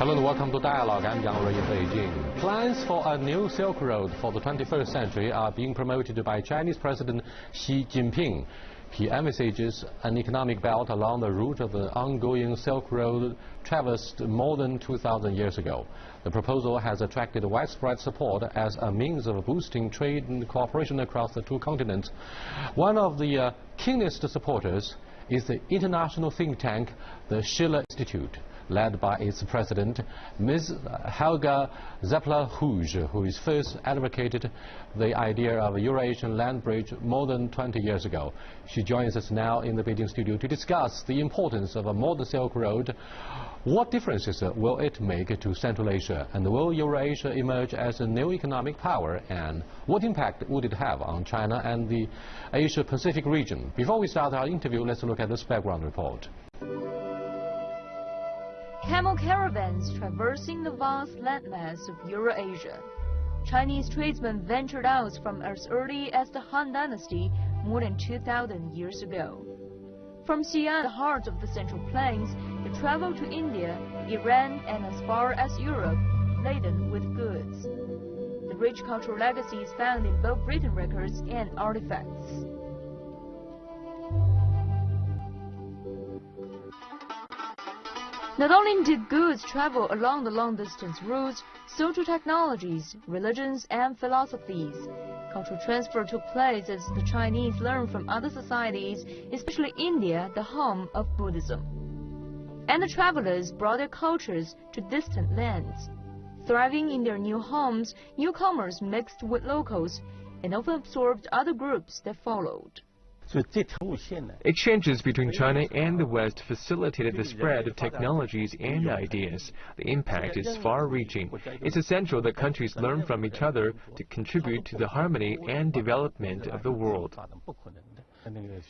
Hello and welcome to Dialogue. I'm Yang Rui in Beijing. Plans for a new Silk Road for the 21st century are being promoted by Chinese President Xi Jinping. He envisages an economic belt along the route of the ongoing Silk Road traversed more than 2,000 years ago. The proposal has attracted widespread support as a means of boosting trade and cooperation across the two continents. One of the uh, keenest supporters is the international think tank, the Schiller Institute led by its president, Ms. Helga Zepp-LaRouche, who is first advocated the idea of a Eurasian land bridge more than 20 years ago. She joins us now in the Beijing studio to discuss the importance of a modern Silk Road. What differences will it make to Central Asia? And will Eurasia emerge as a new economic power? And what impact would it have on China and the Asia-Pacific region? Before we start our interview, let's look at this background report. Camel caravans traversing the vast landmass of Eurasia. Chinese tradesmen ventured out from as early as the Han Dynasty more than 2,000 years ago. From Xi'an, the heart of the Central Plains, they traveled to India, Iran, and as far as Europe, laden with goods. The rich cultural legacy is found in both written records and artifacts. Not only did goods travel along the long-distance routes, so too technologies, religions, and philosophies. Cultural transfer took place as the Chinese learned from other societies, especially India, the home of Buddhism. And the travelers brought their cultures to distant lands. Thriving in their new homes, newcomers mixed with locals and often absorbed other groups that followed. Exchanges between China and the West facilitated the spread of technologies and ideas. The impact is far-reaching. It's essential that countries learn from each other to contribute to the harmony and development of the world.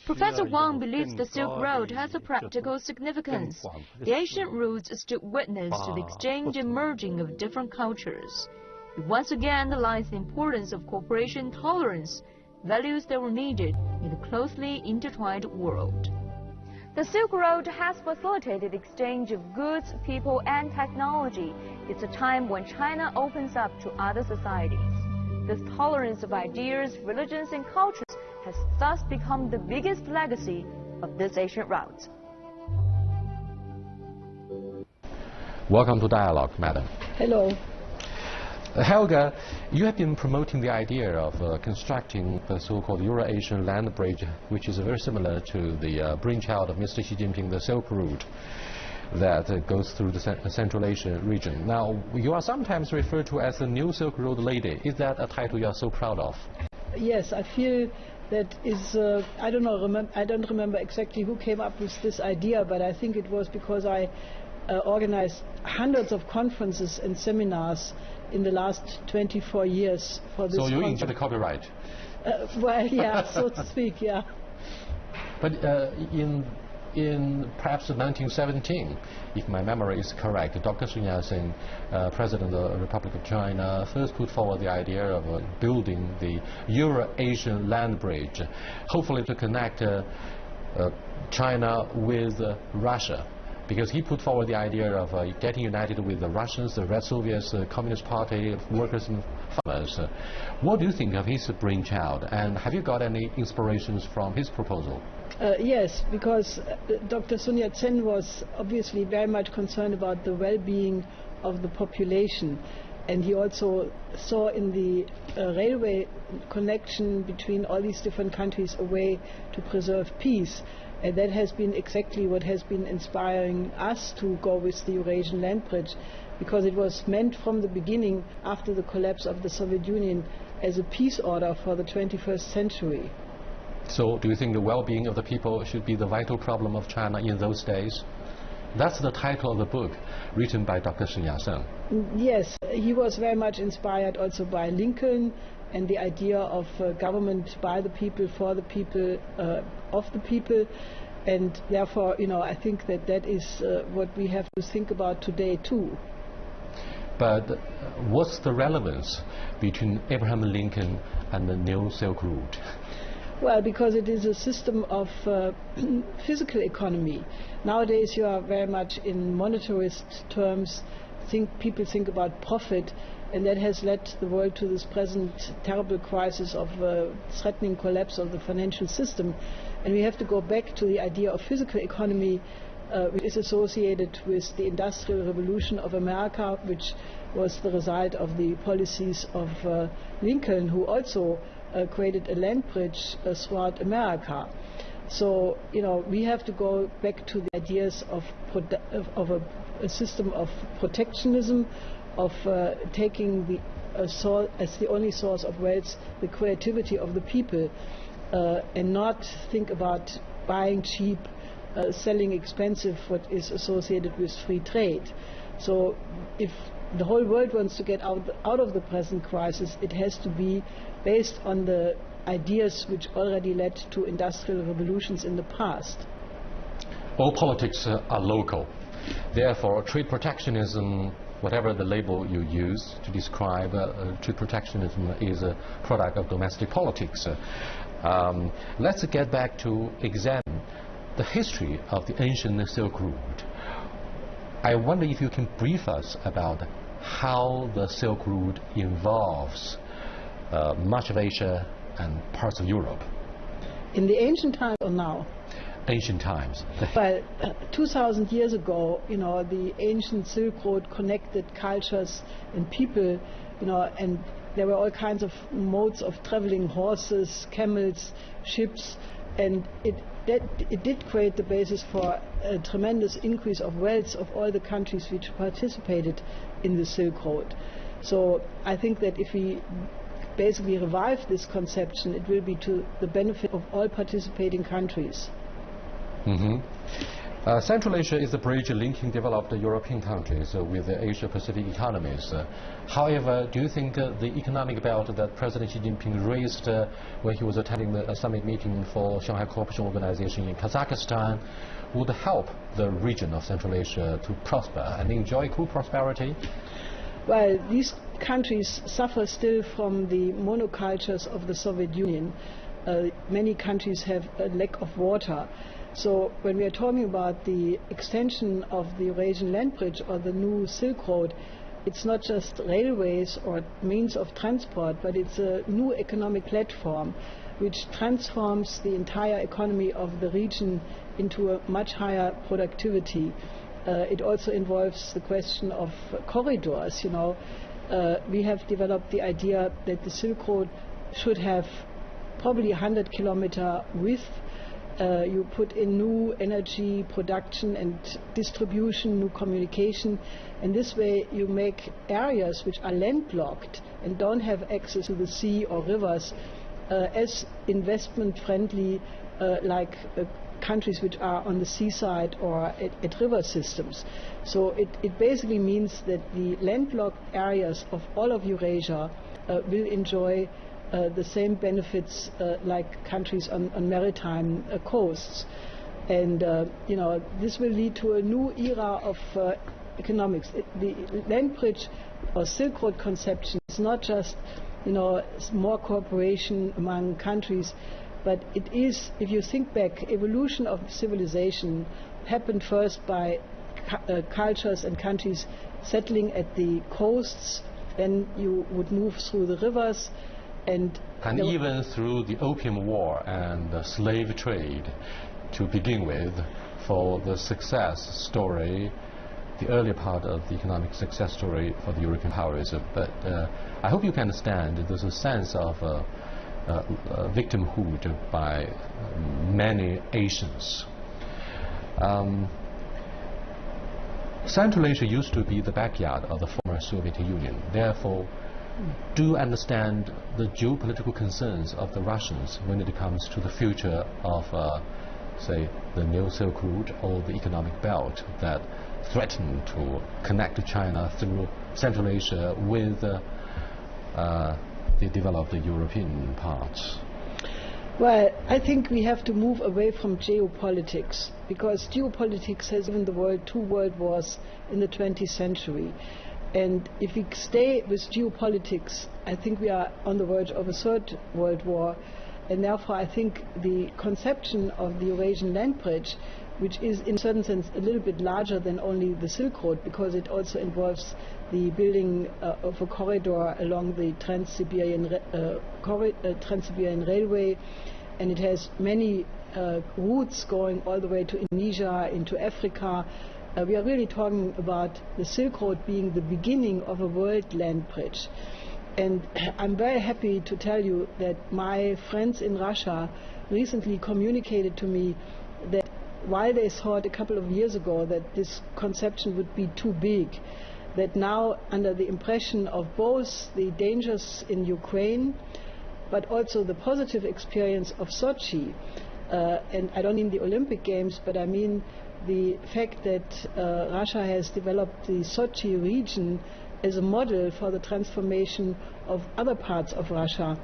Professor Wang believes the Silk Road has a practical significance. The ancient routes stood witness to the exchange and merging of different cultures. It once again underlines the importance of cooperation and tolerance values that were needed in a closely intertwined world. The Silk Road has facilitated exchange of goods, people, and technology. It's a time when China opens up to other societies. This tolerance of ideas, religions, and cultures has thus become the biggest legacy of this ancient route. Welcome to Dialogue, Madam. Hello. Helga, you have been promoting the idea of uh, constructing the so-called Euro-Asian land bridge, which is very similar to the uh, brainchild of Mr. Xi Jinping, the Silk Route that uh, goes through the Central Asia region. Now, you are sometimes referred to as the new Silk Road lady. Is that a title you are so proud of? Yes, I feel that is, uh, I don't know, I don't remember exactly who came up with this idea, but I think it was because I uh, organized hundreds of conferences and seminars in the last 24 years for this So you enjoy the copyright? Uh, well, yeah, so to speak, yeah. But uh, in in perhaps 1917, if my memory is correct, Dr. Sun Yat-sen, uh, President of the Republic of China, first put forward the idea of uh, building the Euro-Asian land bridge, hopefully to connect uh, uh China with uh, Russia because he put forward the idea of uh, getting united with the Russians, the Red Soviets, the Communist Party, workers and farmers. Uh, what do you think of his brainchild, and have you got any inspirations from his proposal? Uh, yes, because uh, Dr. Sun Yat-sen was obviously very much concerned about the well-being of the population and he also saw in the uh, railway connection between all these different countries a way to preserve peace. And that has been exactly what has been inspiring us to go with the Eurasian land bridge, because it was meant from the beginning, after the collapse of the Soviet Union, as a peace order for the 21st century. So, do you think the well being of the people should be the vital problem of China in those days? That's the title of the book, written by Dr. Sun Yat-sen. Yes, he was very much inspired also by Lincoln and the idea of uh, government by the people, for the people, uh, of the people. And therefore, you know, I think that that is uh, what we have to think about today too. But what's the relevance between Abraham Lincoln and the New Silk Route? Well, because it is a system of uh, physical economy. Nowadays, you are very much in monetarist terms think people think about profit, and that has led the world to this present terrible crisis of uh, threatening collapse of the financial system. And we have to go back to the idea of physical economy, uh, which is associated with the Industrial Revolution of America, which was the result of the policies of uh, Lincoln, who also uh, created a land bridge uh, throughout America. So, you know, we have to go back to the ideas of, of a, a, system of protectionism, of uh, taking the uh, as the only source of wealth the creativity of the people, uh, and not think about buying cheap, uh, selling expensive, what is associated with free trade. So, if the whole world wants to get out, out of the present crisis, it has to be based on the ideas which already led to industrial revolutions in the past. All politics uh, are local. Therefore, trade protectionism, whatever the label you use to describe uh, uh, trade protectionism, is a product of domestic politics. Um, let's get back to examine the history of the ancient Silk Route. I wonder if you can brief us about how the Silk Route involves uh, much of Asia and parts of Europe. In the ancient times or now? Ancient times. well, uh, 2,000 years ago, you know, the ancient Silk Road connected cultures and people, you know, and there were all kinds of modes of traveling, horses, camels, ships, and it, that, it did create the basis for a tremendous increase of wealth of all the countries which participated in the Silk Road. So I think that if we basically revive this conception, it will be to the benefit of all participating countries. Mm-hmm. Uh, Central Asia is the bridge linking developed European countries uh, with the Asia-Pacific economies. Uh, however, do you think uh, the economic belt that President Xi Jinping raised uh, when he was attending the summit meeting for Shanghai Cooperation Organization in Kazakhstan would help the region of Central Asia to prosper and enjoy cool prosperity? Well, these countries suffer still from the monocultures of the Soviet Union. Uh, many countries have a lack of water. So when we are talking about the extension of the Eurasian land bridge or the new Silk Road, it's not just railways or means of transport, but it's a new economic platform which transforms the entire economy of the region into a much higher productivity. Uh, it also involves the question of corridors. You know, uh, we have developed the idea that the Silk Road should have probably 100 kilometer width. Uh, you put in new energy production and distribution, new communication, and this way you make areas which are landlocked and don't have access to the sea or rivers uh, as investment friendly uh, like uh, countries which are on the seaside or at, at river systems. So it, it, basically means that the landlocked areas of all of Eurasia uh, will enjoy the same benefits uh, like countries on, on maritime uh, coasts. And, uh, you know, this will lead to a new era of uh, economics. It, the land bridge or Silk Road conception is not just, you know, more cooperation among countries, but it is, if you think back, evolution of civilization happened first by uh, cultures and countries settling at the coasts. Then you would move through the rivers, and and even through the Opium War and the slave trade, to begin with, for the success story the earlier part of the economic success story for the European powers. But uh, I hope you can understand there's a sense of uh, uh, uh, victimhood by many Asians. Um, Central Asia used to be the backyard of the former Soviet Union. Therefore, do understand the geopolitical concerns of the Russians when it comes to the future of, uh, say, the New Silk Route or the economic belt that threaten to connect China through Central Asia with uh, uh, they developed European parts? Well, I think we have to move away from geopolitics because geopolitics has given the world two world wars in the 20th century. And if we stay with geopolitics, I think we are on the verge of a third world war. And therefore, I think the conception of the Eurasian land bridge which is in a certain sense a little bit larger than only the Silk Road because it also involves the building uh, of a corridor along the Trans-Siberian uh, uh, Trans-Siberian Railway and it has many uh, routes going all the way to Indonesia, into Africa. Uh, we are really talking about the Silk Road being the beginning of a world land bridge. And I'm very happy to tell you that my friends in Russia recently communicated to me that while they thought a couple of years ago that this conception would be too big, that now under the impression of both the dangers in Ukraine but also the positive experience of Sochi, uh, and I don't mean the Olympic Games, but I mean the fact that uh, Russia has developed the Sochi region as a model for the transformation of other parts of Russia,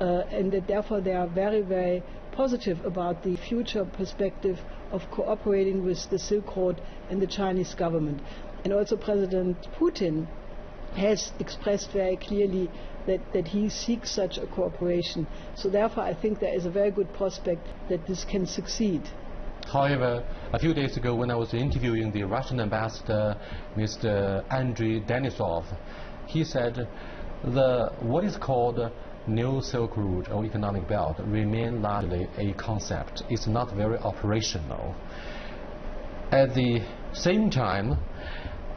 uh, and that therefore they are very, very positive about the future perspective of cooperating with the Silk Road and the Chinese government. And also President Putin has expressed very clearly that, that he seeks such a cooperation. So therefore I think there is a very good prospect that this can succeed. However, a few days ago when I was interviewing the Russian ambassador, Mr. Andrei Denisov, he said the what is called New Silk Route or economic belt remain largely a concept. It's not very operational. At the same time,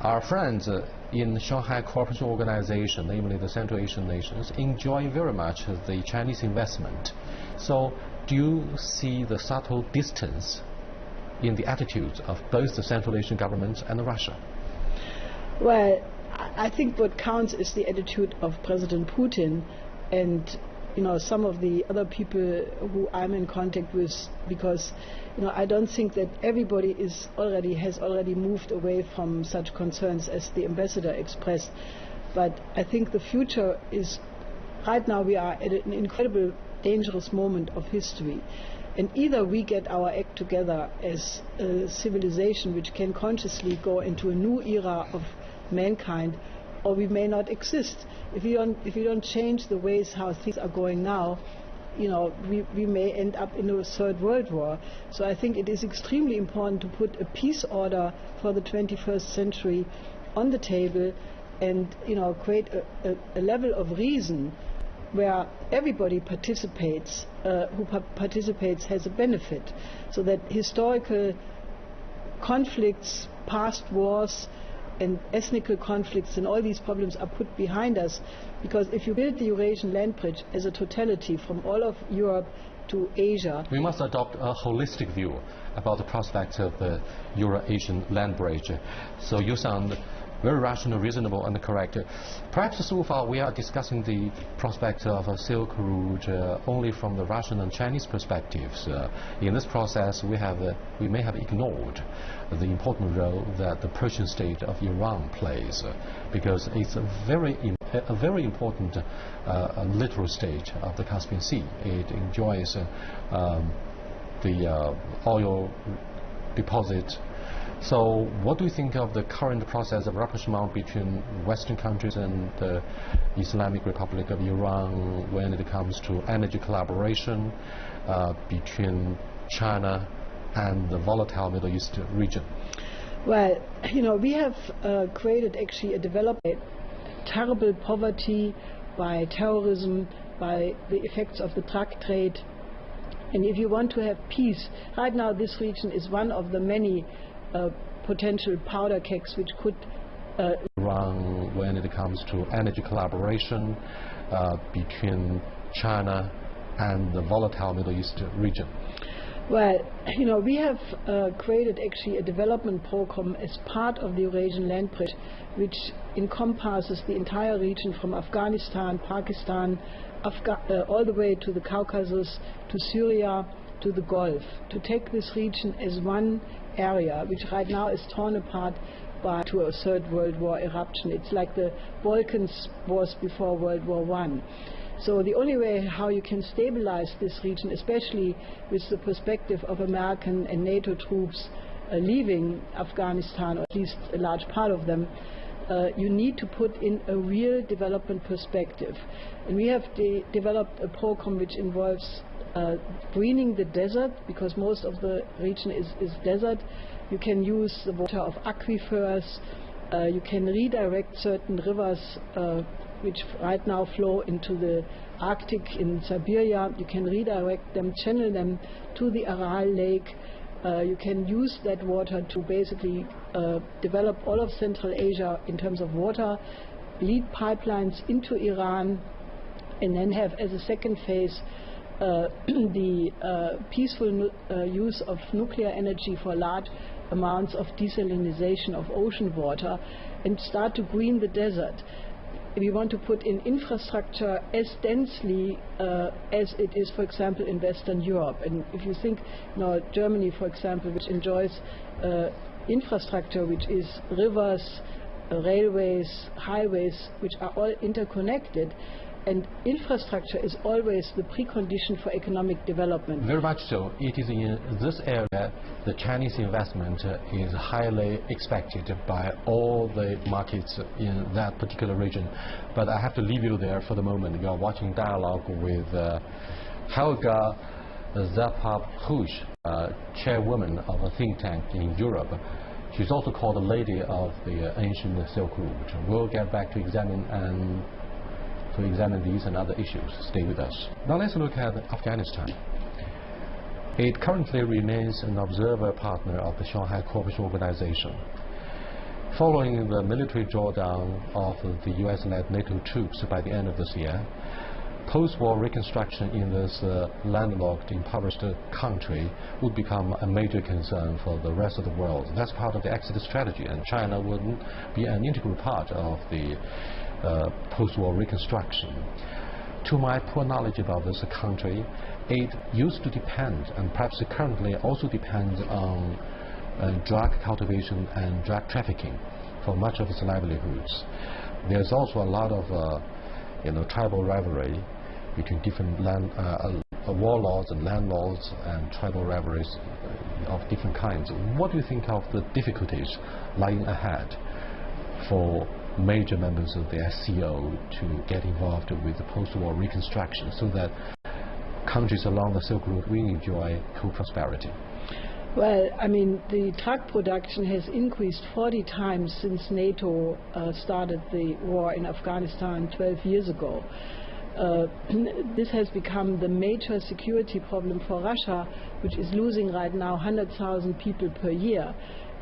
our friends in Shanghai Cooperation Organization, namely the Central Asian nations, enjoy very much the Chinese investment. So do you see the subtle distance in the attitudes of both the Central Asian governments and Russia? Well, I think what counts is the attitude of President Putin and you know some of the other people who I'm in contact with because you know I don't think that everybody is already has already moved away from such concerns as the ambassador expressed but I think the future is right now we are at an incredible dangerous moment of history and either we get our act together as a civilization which can consciously go into a new era of mankind or we may not exist. If we don't, if we don't change the ways how things are going now, you know, we, we may end up in a third world war. So I think it is extremely important to put a peace order for the 21st century on the table and, you know, create a, a, a level of reason where everybody participates, uh, who pa participates has a benefit. So that historical conflicts, past wars, and ethnic conflicts and all these problems are put behind us because if you build the Eurasian land bridge as a totality from all of Europe to Asia. We must adopt a holistic view about the prospects of the Euro-Asian land bridge. So you sound very rational, reasonable, and correct. Perhaps so far we are discussing the prospect of a Silk Route uh, only from the Russian and Chinese perspectives. Uh, in this process, we have uh, we may have ignored the important role that the Persian state of Iran plays, uh, because it's a very a very important uh, littoral state of the Caspian Sea. It enjoys uh, um, the oil deposit so what do you think of the current process of rapprochement between Western countries and the Islamic Republic of Iran when it comes to energy collaboration uh, between China and the volatile Middle East region? Well, you know, we have uh, created actually a development terrible poverty by terrorism, by the effects of the drug trade. And if you want to have peace, right now this region is one of the many potential powder kegs which could uh, run when it comes to energy collaboration uh, between China and the volatile Middle East region? Well, you know, we have uh, created actually a development program as part of the Eurasian Land Bridge, which encompasses the entire region from Afghanistan, Pakistan, Afga uh, all the way to the Caucasus, to Syria, to the Gulf, to take this region as one area, which right now is torn apart by to a third world war eruption. It's like the Balkans was before World War One. So the only way how you can stabilize this region, especially with the perspective of American and NATO troops uh, leaving Afghanistan, or at least a large part of them, uh, you need to put in a real development perspective. And we have de developed a program which involves uh, greening the desert, because most of the region is, is desert. You can use the water of aquifers. Uh, you can redirect certain rivers uh, which right now flow into the Arctic in Siberia. You can redirect them, channel them to the Aral Lake. Uh, you can use that water to basically uh, develop all of Central Asia in terms of water, lead pipelines into Iran, and then have as a second phase the uh, peaceful uh, use of nuclear energy for large amounts of desalination of ocean water and start to green the desert. We want to put in infrastructure as densely uh, as it is, for example, in Western Europe. And if you think, you know, Germany, for example, which enjoys uh, infrastructure which is rivers, uh, railways, highways, which are all interconnected, and infrastructure is always the precondition for economic development. Very much so. It is in this area the Chinese investment is highly expected by all the markets in that particular region. But I have to leave you there for the moment. You are watching dialogue with uh, Helga Zepp-LaRouche, uh, chairwoman of a think tank in Europe. She's also called the lady of the ancient Silk Route. We'll get back to examine and to examine these and other issues. Stay with us. Now let's look at Afghanistan. It currently remains an observer partner of the Shanghai Cooperation Organization. Following the military drawdown of the US-led NATO troops by the end of this year, post-war reconstruction in this uh, landlocked, impoverished country would become a major concern for the rest of the world. That's part of the exit strategy, and China would be an integral part of the post-war reconstruction. To my poor knowledge about this country, it used to depend, and perhaps currently also depends on uh, drug cultivation and drug trafficking for much of its livelihoods. There's also a lot of uh, you know, tribal rivalry between different land, uh, uh warlords and landlords and tribal rivalries of different kinds. What do you think of the difficulties lying ahead for major members of the SCO to get involved with the post-war reconstruction so that countries along the Silk Road will enjoy co-prosperity? Well, I mean, the truck production has increased 40 times since NATO uh, started the war in Afghanistan 12 years ago. Uh, this has become the major security problem for Russia, which is losing right now 100,000 people per year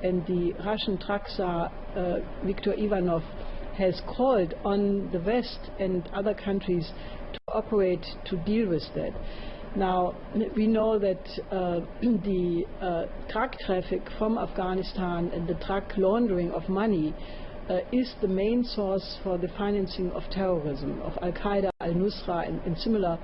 and the Russian truck czar uh, Viktor Ivanov has called on the West and other countries to operate to deal with that. Now, we know that uh, the uh, truck traffic from Afghanistan and the truck laundering of money uh, is the main source for the financing of terrorism, of Al Qaeda, Al Nusra, and, and similar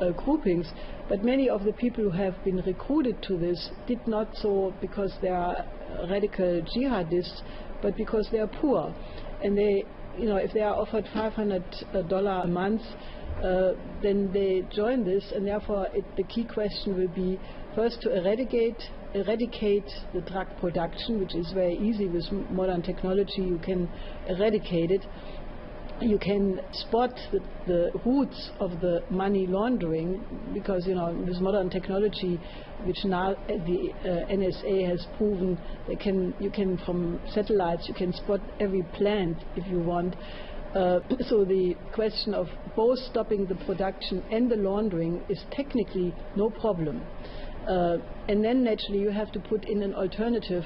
uh, groupings. But many of the people who have been recruited to this did not so because they are radical jihadists, but because they are poor. And they, you know, if they are offered $500 a month, uh, then they join this, and therefore it, the key question will be first to eradicate eradicate the drug production, which is very easy with modern technology. You can eradicate it, you can spot the, the, roots of the money laundering because you know with modern technology which now the uh, NSA has proven they can you can from satellites you can spot every plant if you want. Uh, so the question of both stopping the production and the laundering is technically no problem. Uh, and then naturally you have to put in an alternative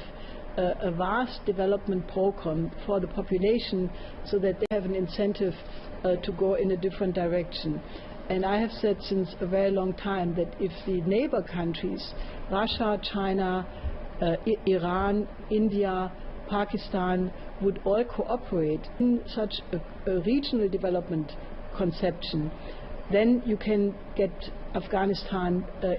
uh, a vast development program for the population so that they have an incentive uh, to go in a different direction. And I have said since a very long time that if the neighbor countries, Russia, China, uh, Iran, India, Pakistan, would all cooperate in such a, a regional development conception, then you can get Afghanistan uh,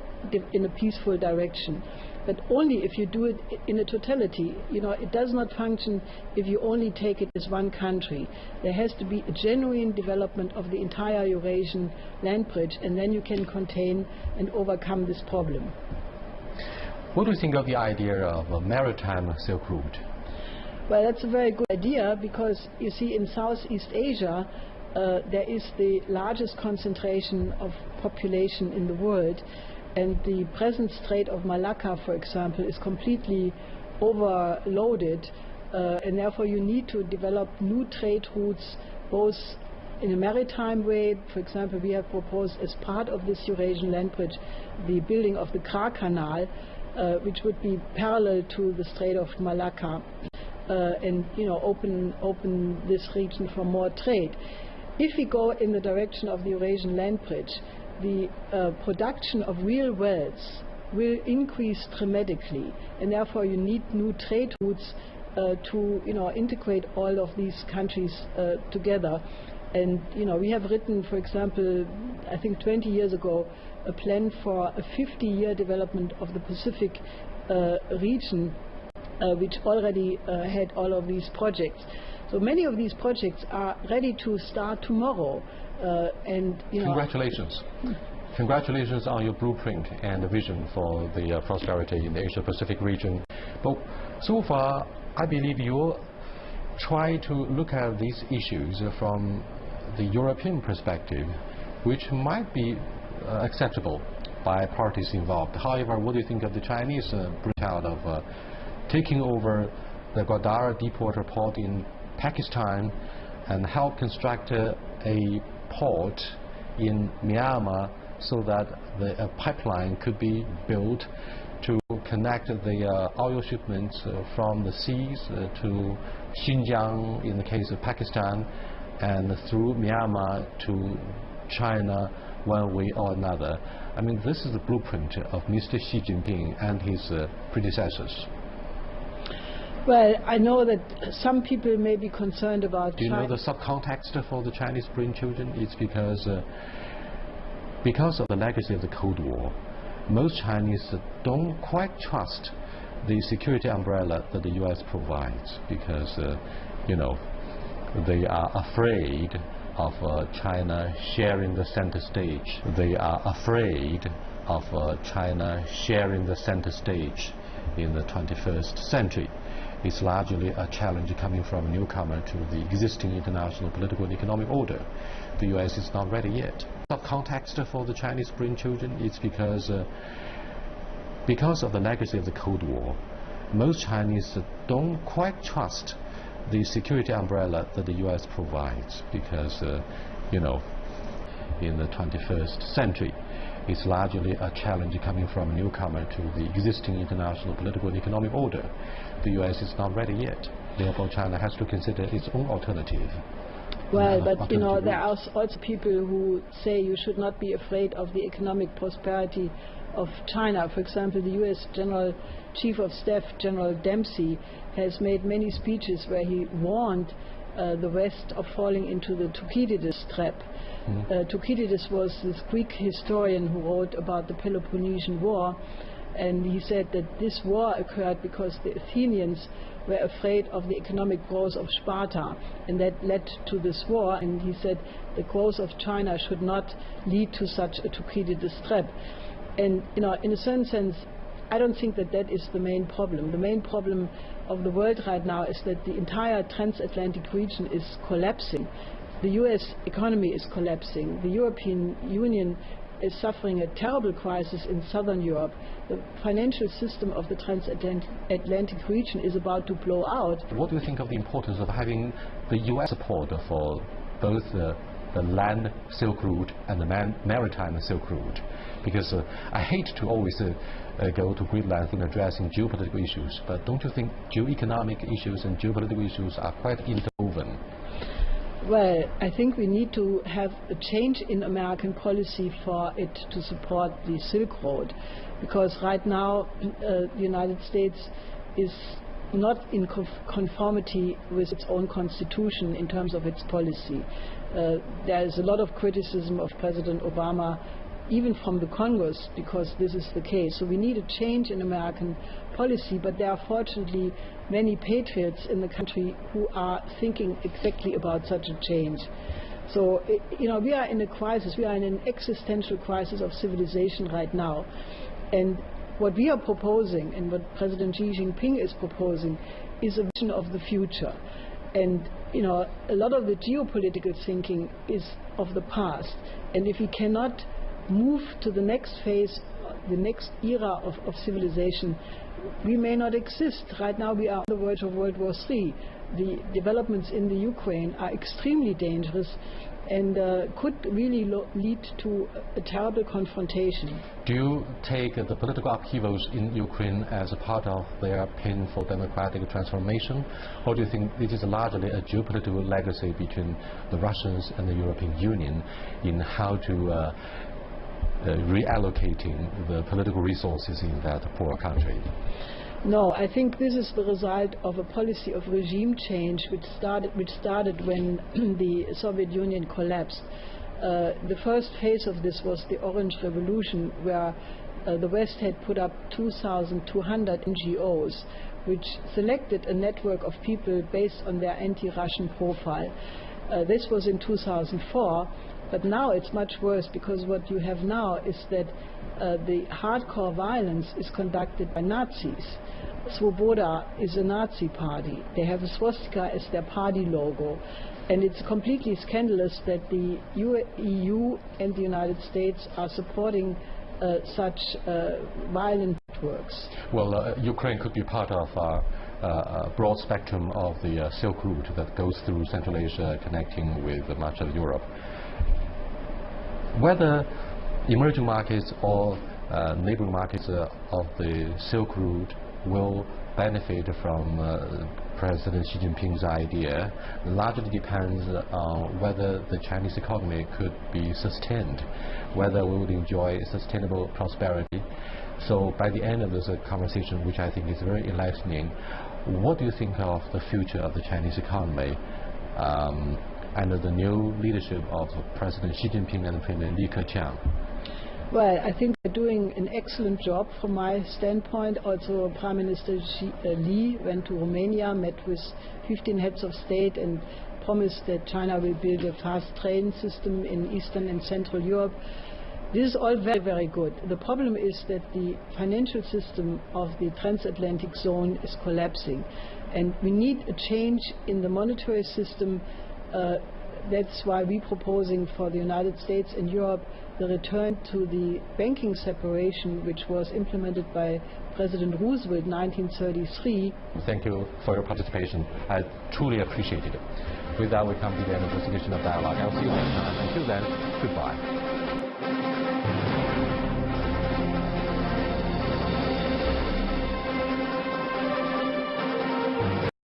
in a peaceful direction but only if you do it in a totality. You know, it does not function if you only take it as one country. There has to be a genuine development of the entire Eurasian land bridge, and then you can contain and overcome this problem. What do you think of the idea of a maritime Silk Route? Well, that's a very good idea because you see, in Southeast Asia, uh, there is the largest concentration of population in the world, and the present Strait of Malacca, for example, is completely overloaded, uh, and therefore you need to develop new trade routes, both in a maritime way. For example, we have proposed as part of this Eurasian land bridge the building of the Kra Canal, uh, which would be parallel to the Strait of Malacca. Uh, and you know open open this region for more trade. If we go in the direction of the Eurasian land bridge, the uh, production of real wealth will increase dramatically, and therefore you need new trade routes uh, to you know integrate all of these countries uh, together. And you know we have written, for example, I think 20 years ago, a plan for a 50-year development of the Pacific uh, region uh, which already uh, had all of these projects. So many of these projects are ready to start tomorrow. Uh, and you know, Congratulations. Congratulations on your blueprint and the vision for the uh, prosperity in the Asia-Pacific region. But so far, I believe you try to look at these issues from the European perspective, which might be uh, acceptable by parties involved. However, what do you think of the Chinese uh, out of uh, taking over the Gwadar deepwater port in Pakistan and help construct a port in Myanmar so that the uh, pipeline could be built to connect the uh, oil shipments uh, from the seas uh, to Xinjiang in the case of Pakistan and through Myanmar to China one way or another. I mean, this is the blueprint of Mr. Xi Jinping and his uh, predecessors. Well, I know that some people may be concerned about. Do you China. know the subcontext for the Chinese brainchildren? It's because uh, because of the legacy of the Cold War, most Chinese don't quite trust the security umbrella that the U.S. provides because uh, you know they are afraid of uh, China sharing the center stage. They are afraid of uh, China sharing the center stage in the 21st century is largely a challenge coming from a newcomer to the existing international political and economic order. The U.S. is not ready yet. The context for the Chinese brainchildren is because uh, because of the legacy of the Cold War, most Chinese don't quite trust the security umbrella that the U.S. provides because, uh, you know, in the 21st century, it's largely a challenge coming from a newcomer to the existing international political and economic order the U.S. is not ready yet. Therefore, China has to consider its own alternative. Well, uh, but you know, there are also people who say you should not be afraid of the economic prosperity of China. For example, the U.S. General Chief of Staff, General Dempsey, has made many speeches where he warned uh, the West of falling into the Thucydides trap. Mm. Uh, Thucydides was this Greek historian who wrote about the Peloponnesian War and he said that this war occurred because the Athenians were afraid of the economic growth of Sparta, and that led to this war. And he said the growth of China should not lead to such a Thucydides trap. And you know, in a certain sense, I don't think that that is the main problem. The main problem of the world right now is that the entire transatlantic region is collapsing. The US economy is collapsing. The European Union is suffering a terrible crisis in southern Europe. The financial system of the transatlantic region is about to blow out. What do you think of the importance of having the U.S. support for both the, the land Silk Route and the man, maritime Silk Route? Because uh, I hate to always uh, uh, go to lengths in addressing geopolitical issues, but don't you think geoeconomic issues and geopolitical issues are quite interwoven? Well, I think we need to have a change in American policy for it to support the Silk Road, because right now uh, the United States is not in conformity with its own constitution in terms of its policy. Uh, there is a lot of criticism of President Obama even from the Congress, because this is the case. So we need a change in American policy, but there are fortunately many patriots in the country who are thinking exactly about such a change. So, you know, we are in a crisis. We are in an existential crisis of civilization right now. And what we are proposing and what President Xi Jinping is proposing is a vision of the future. And, you know, a lot of the geopolitical thinking is of the past. And if we cannot move to the next phase, the next era of, of civilization, we may not exist. Right now we are on the verge of World War III. The developments in the Ukraine are extremely dangerous and uh, could really lead to a terrible confrontation. Do you take uh, the political upheavals in Ukraine as a part of their painful democratic transformation, or do you think this is largely a geopolitical legacy between the Russians and the European Union in how to uh, uh reallocating the political resources in that poor country? No, I think this is the result of a policy of regime change which started, which started when the Soviet Union collapsed. Uh, the first phase of this was the Orange Revolution, where uh, the West had put up 2,200 NGOs, which selected a network of people based on their anti-Russian profile. Uh, this was in 2004, but now it's much worse because what you have now is that uh, the hardcore violence is conducted by Nazis. Svoboda is a Nazi party. They have a swastika as their party logo. And it's completely scandalous that the EU and the United States are supporting uh, such uh, violent networks. Well, uh, Ukraine could be part of uh, uh, a broad spectrum of the Silk Route that goes through Central Asia, connecting with much of Europe. Whether emerging markets or neighboring markets of the Silk Route will benefit from uh, President Xi Jinping's idea largely depends on whether the Chinese economy could be sustained, whether we would enjoy sustainable prosperity. So by the end of this uh, conversation, which I think is very enlightening, what do you think of the future of the Chinese economy um, under the new leadership of President Xi Jinping and Premier Li Keqiang? Well, I think they're doing an excellent job from my standpoint. Also, Prime Minister uh, Li went to Romania, met with 15 heads of state, and promised that China will build a fast train system in Eastern and Central Europe. This is all very, very good. The problem is that the financial system of the transatlantic zone is collapsing. And we need a change in the monetary system uh, that's why we're proposing for the United States and Europe the return to the banking separation which was implemented by President Roosevelt in 1933. Thank you for your participation. I truly appreciate it. With that, we come to the end of this edition of Dialogue. I'll see you next time. Until then, goodbye.